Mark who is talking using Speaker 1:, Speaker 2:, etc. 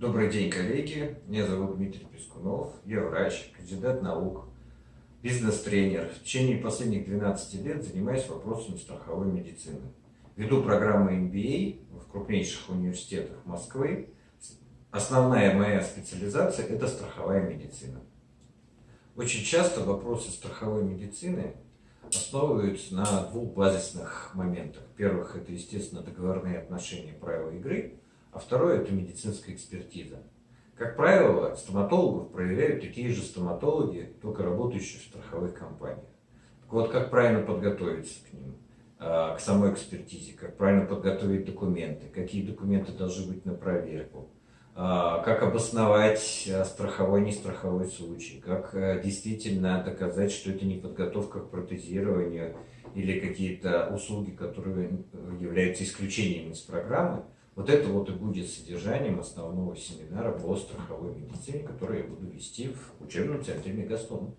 Speaker 1: Добрый день, коллеги. Меня зовут Дмитрий Пескунов. Я врач, кандидат наук, бизнес-тренер. В течение последних 12 лет занимаюсь вопросами страховой медицины. Веду программы MBA в крупнейших университетах Москвы. Основная моя специализация – это страховая медицина. Очень часто вопросы страховой медицины основываются на двух базисных моментах. Первых – это, естественно, договорные отношения правила игры – а второе – это медицинская экспертиза. Как правило, стоматологов проверяют такие же стоматологи, только работающие в страховых компаниях. Так вот, как правильно подготовиться к ним, а, к самой экспертизе, как правильно подготовить документы, какие документы должны быть на проверку, а, как обосновать а, страховой, не страховой случай, как действительно доказать, что это не подготовка к протезированию или какие-то услуги, которые являются исключением из программы, вот это вот и будет содержанием основного семинара по страховой медицине, который я буду вести в учебном центре Мегастон.